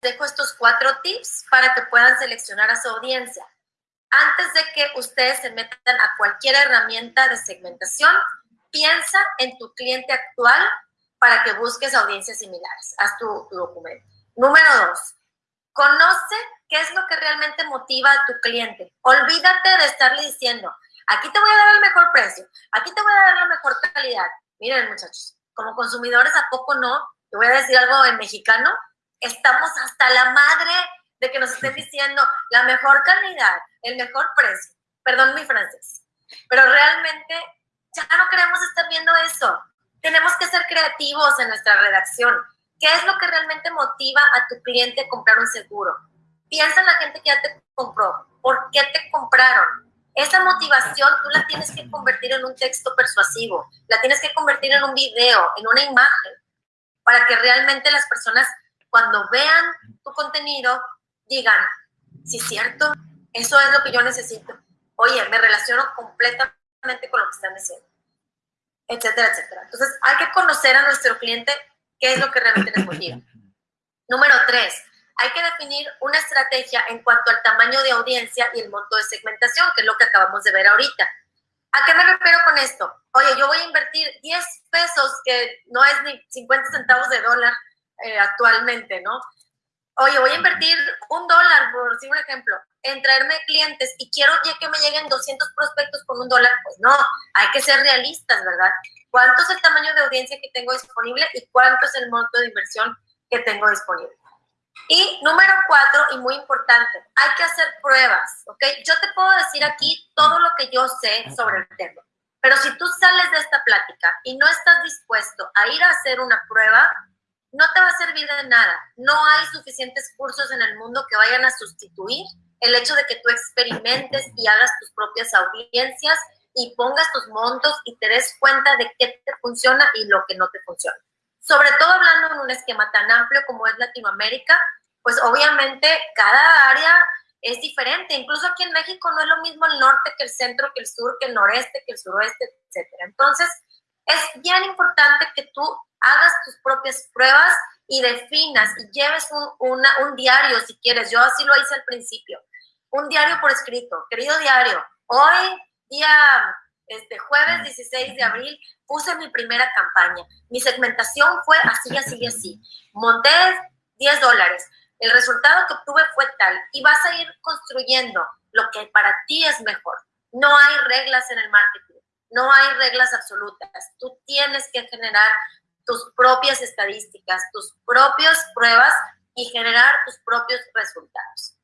dejo estos cuatro tips para que puedan seleccionar a su audiencia. Antes de que ustedes se metan a cualquier herramienta de segmentación, piensa en tu cliente actual para que busques audiencias similares. Haz tu, tu documento. Número dos, conoce qué es lo que realmente motiva a tu cliente. Olvídate de estarle diciendo, aquí te voy a dar el mejor precio, aquí te voy a dar la mejor calidad. Miren, muchachos, como consumidores, ¿a poco no? Te voy a decir algo en mexicano, estamos hasta la madre de que nos estén diciendo la mejor calidad, el mejor precio. Perdón mi francés. Pero realmente ya no queremos estar viendo eso. Tenemos que ser creativos en nuestra redacción. ¿Qué es lo que realmente motiva a tu cliente a comprar un seguro? Piensa en la gente que ya te compró. ¿Por qué te compraron? Esa motivación tú la tienes que convertir en un texto persuasivo, la tienes que convertir en un video, en una imagen, para que realmente las personas cuando vean tu contenido digan, sí cierto, eso es lo que yo necesito. Oye, me relaciono completamente con lo que están diciendo, etcétera, etcétera. Entonces, hay que conocer a nuestro cliente qué es lo que realmente les motiva. Número tres, hay que definir una estrategia en cuanto al tamaño de audiencia y el monto de segmentación, que es lo que acabamos de ver ahorita. ¿A qué me refiero con esto? Oye, yo voy a invertir 10 pesos, que no es ni 50 centavos de dólar eh, actualmente, ¿no? Oye, voy a invertir un dólar, por decir un ejemplo, en traerme clientes y quiero ya que me lleguen 200 prospectos con un dólar, pues no, hay que ser realistas, ¿verdad? ¿Cuánto es el tamaño de audiencia que tengo disponible y cuánto es el monto de inversión que tengo disponible? Y número cuatro, y muy importante, hay que hacer pruebas, ¿ok? Yo te puedo decir aquí todo lo que yo sé sobre el tema, pero si tú sales de esta plática y no estás dispuesto a ir a hacer una prueba, no te va a servir de nada. No hay suficientes cursos en el mundo que vayan a sustituir el hecho de que tú experimentes y hagas tus propias audiencias y pongas tus montos y te des cuenta de qué te funciona y lo que no te funciona. Sobre todo hablando en un esquema tan amplio como es Latinoamérica, pues obviamente cada área es diferente. Incluso aquí en México no es lo mismo el norte que el centro, que el sur, que el noreste, que el suroeste, etc. Entonces, es bien importante que tú hagas tus propias pruebas y definas y lleves un, un diario si quieres. Yo así lo hice al principio. Un diario por escrito. Querido diario, hoy, día este, jueves 16 de abril, puse mi primera campaña. Mi segmentación fue así, así, así. Monté 10 dólares. El resultado que obtuve fue tal. Y vas a ir construyendo lo que para ti es mejor. No hay reglas en el marketing. No hay reglas absolutas. Tú tienes que generar tus propias estadísticas, tus propias pruebas y generar tus propios resultados.